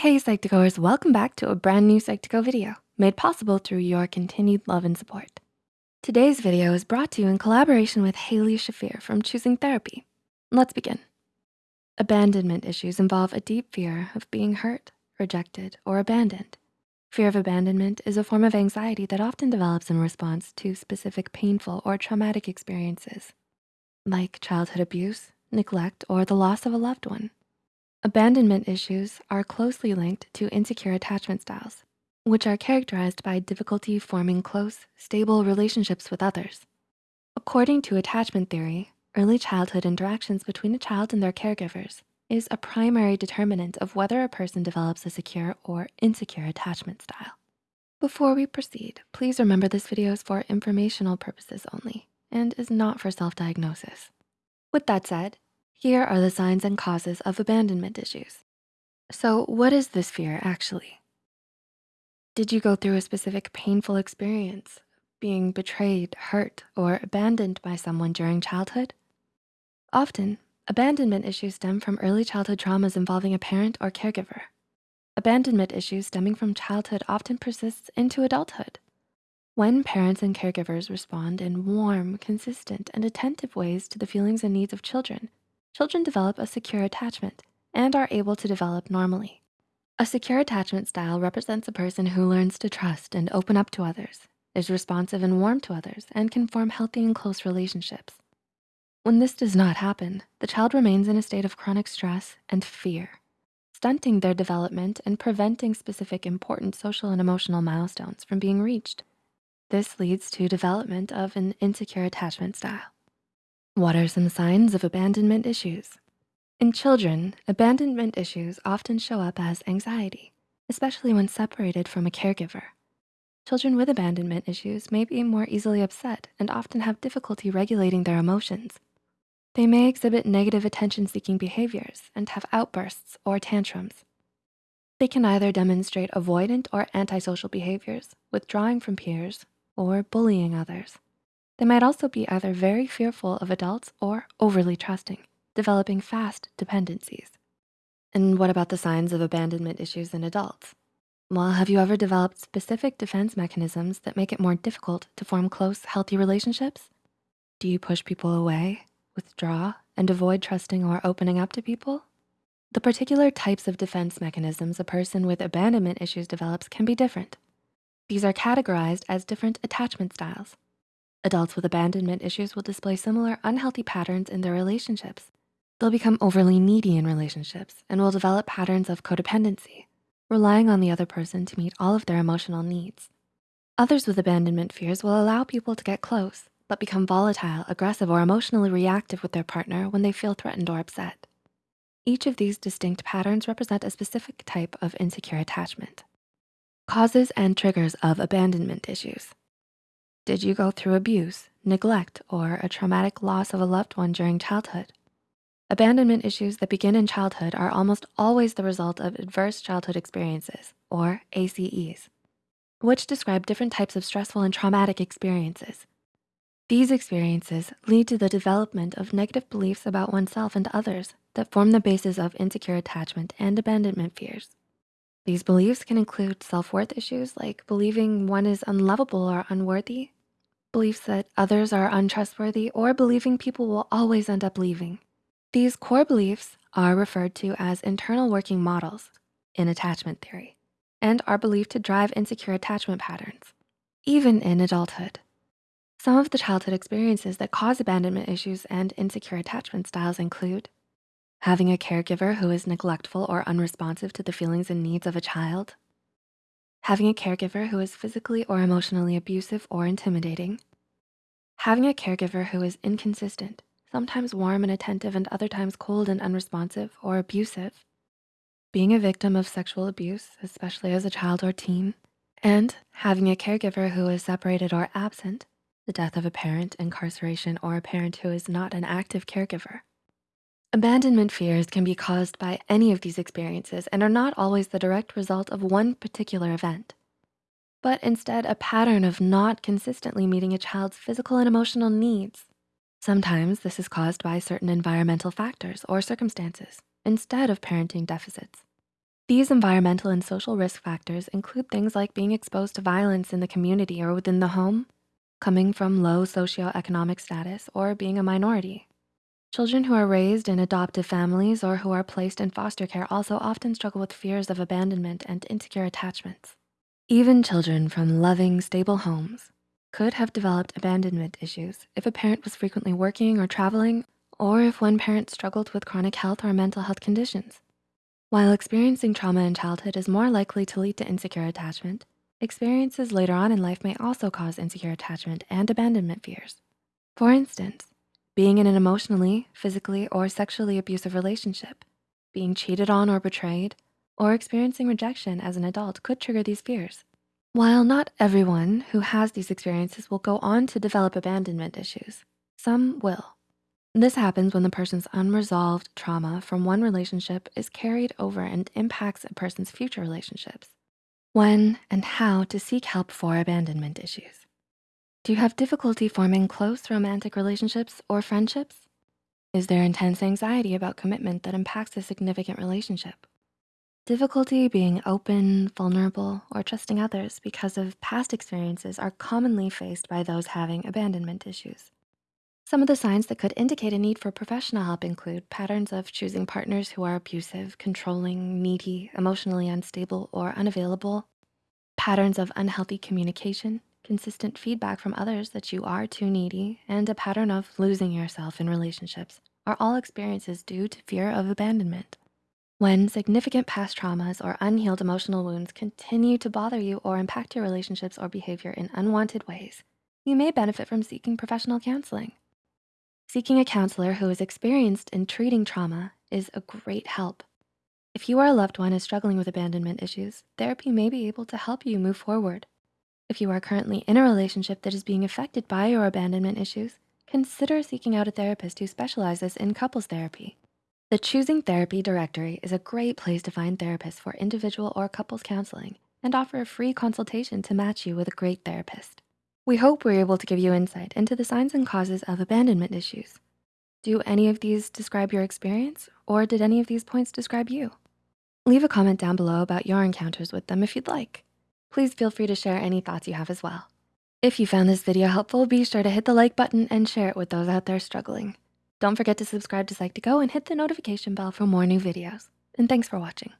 Hey Psych2Goers, welcome back to a brand new Psych2Go video made possible through your continued love and support. Today's video is brought to you in collaboration with Haley Shafir from Choosing Therapy. Let's begin. Abandonment issues involve a deep fear of being hurt, rejected, or abandoned. Fear of abandonment is a form of anxiety that often develops in response to specific painful or traumatic experiences, like childhood abuse, neglect, or the loss of a loved one. Abandonment issues are closely linked to insecure attachment styles, which are characterized by difficulty forming close, stable relationships with others. According to attachment theory, early childhood interactions between a child and their caregivers is a primary determinant of whether a person develops a secure or insecure attachment style. Before we proceed, please remember this video is for informational purposes only and is not for self-diagnosis. With that said, here are the signs and causes of abandonment issues. So what is this fear actually? Did you go through a specific painful experience, being betrayed, hurt, or abandoned by someone during childhood? Often, abandonment issues stem from early childhood traumas involving a parent or caregiver. Abandonment issues stemming from childhood often persists into adulthood. When parents and caregivers respond in warm, consistent, and attentive ways to the feelings and needs of children, children develop a secure attachment and are able to develop normally. A secure attachment style represents a person who learns to trust and open up to others, is responsive and warm to others, and can form healthy and close relationships. When this does not happen, the child remains in a state of chronic stress and fear, stunting their development and preventing specific important social and emotional milestones from being reached. This leads to development of an insecure attachment style. What are some signs of abandonment issues? In children, abandonment issues often show up as anxiety, especially when separated from a caregiver. Children with abandonment issues may be more easily upset and often have difficulty regulating their emotions. They may exhibit negative attention-seeking behaviors and have outbursts or tantrums. They can either demonstrate avoidant or antisocial behaviors, withdrawing from peers, or bullying others. They might also be either very fearful of adults or overly trusting, developing fast dependencies. And what about the signs of abandonment issues in adults? Well, have you ever developed specific defense mechanisms that make it more difficult to form close, healthy relationships? Do you push people away, withdraw, and avoid trusting or opening up to people? The particular types of defense mechanisms a person with abandonment issues develops can be different. These are categorized as different attachment styles. Adults with abandonment issues will display similar unhealthy patterns in their relationships. They'll become overly needy in relationships and will develop patterns of codependency, relying on the other person to meet all of their emotional needs. Others with abandonment fears will allow people to get close, but become volatile, aggressive, or emotionally reactive with their partner when they feel threatened or upset. Each of these distinct patterns represent a specific type of insecure attachment. Causes and triggers of abandonment issues. Did you go through abuse, neglect, or a traumatic loss of a loved one during childhood? Abandonment issues that begin in childhood are almost always the result of adverse childhood experiences, or ACEs, which describe different types of stressful and traumatic experiences. These experiences lead to the development of negative beliefs about oneself and others that form the basis of insecure attachment and abandonment fears. These beliefs can include self-worth issues like believing one is unlovable or unworthy, beliefs that others are untrustworthy, or believing people will always end up leaving. These core beliefs are referred to as internal working models in attachment theory and are believed to drive insecure attachment patterns, even in adulthood. Some of the childhood experiences that cause abandonment issues and insecure attachment styles include having a caregiver who is neglectful or unresponsive to the feelings and needs of a child, having a caregiver who is physically or emotionally abusive or intimidating, having a caregiver who is inconsistent, sometimes warm and attentive and other times cold and unresponsive or abusive, being a victim of sexual abuse, especially as a child or teen, and having a caregiver who is separated or absent, the death of a parent, incarceration, or a parent who is not an active caregiver. Abandonment fears can be caused by any of these experiences and are not always the direct result of one particular event, but instead a pattern of not consistently meeting a child's physical and emotional needs. Sometimes this is caused by certain environmental factors or circumstances instead of parenting deficits. These environmental and social risk factors include things like being exposed to violence in the community or within the home, coming from low socioeconomic status, or being a minority. Children who are raised in adoptive families or who are placed in foster care also often struggle with fears of abandonment and insecure attachments. Even children from loving, stable homes could have developed abandonment issues if a parent was frequently working or traveling, or if one parent struggled with chronic health or mental health conditions. While experiencing trauma in childhood is more likely to lead to insecure attachment, experiences later on in life may also cause insecure attachment and abandonment fears. For instance, being in an emotionally, physically, or sexually abusive relationship, being cheated on or betrayed, or experiencing rejection as an adult could trigger these fears. While not everyone who has these experiences will go on to develop abandonment issues, some will. This happens when the person's unresolved trauma from one relationship is carried over and impacts a person's future relationships. When and how to seek help for abandonment issues. Do you have difficulty forming close romantic relationships or friendships? Is there intense anxiety about commitment that impacts a significant relationship? Difficulty being open, vulnerable, or trusting others because of past experiences are commonly faced by those having abandonment issues. Some of the signs that could indicate a need for professional help include patterns of choosing partners who are abusive, controlling, needy, emotionally unstable, or unavailable, patterns of unhealthy communication, consistent feedback from others that you are too needy, and a pattern of losing yourself in relationships are all experiences due to fear of abandonment. When significant past traumas or unhealed emotional wounds continue to bother you or impact your relationships or behavior in unwanted ways, you may benefit from seeking professional counseling. Seeking a counselor who is experienced in treating trauma is a great help. If you or a loved one is struggling with abandonment issues, therapy may be able to help you move forward. If you are currently in a relationship that is being affected by your abandonment issues, consider seeking out a therapist who specializes in couples therapy. The Choosing Therapy directory is a great place to find therapists for individual or couples counseling and offer a free consultation to match you with a great therapist. We hope we're able to give you insight into the signs and causes of abandonment issues. Do any of these describe your experience or did any of these points describe you? Leave a comment down below about your encounters with them if you'd like. Please feel free to share any thoughts you have as well. If you found this video helpful, be sure to hit the like button and share it with those out there struggling. Don't forget to subscribe to Psych2Go and hit the notification bell for more new videos. And thanks for watching.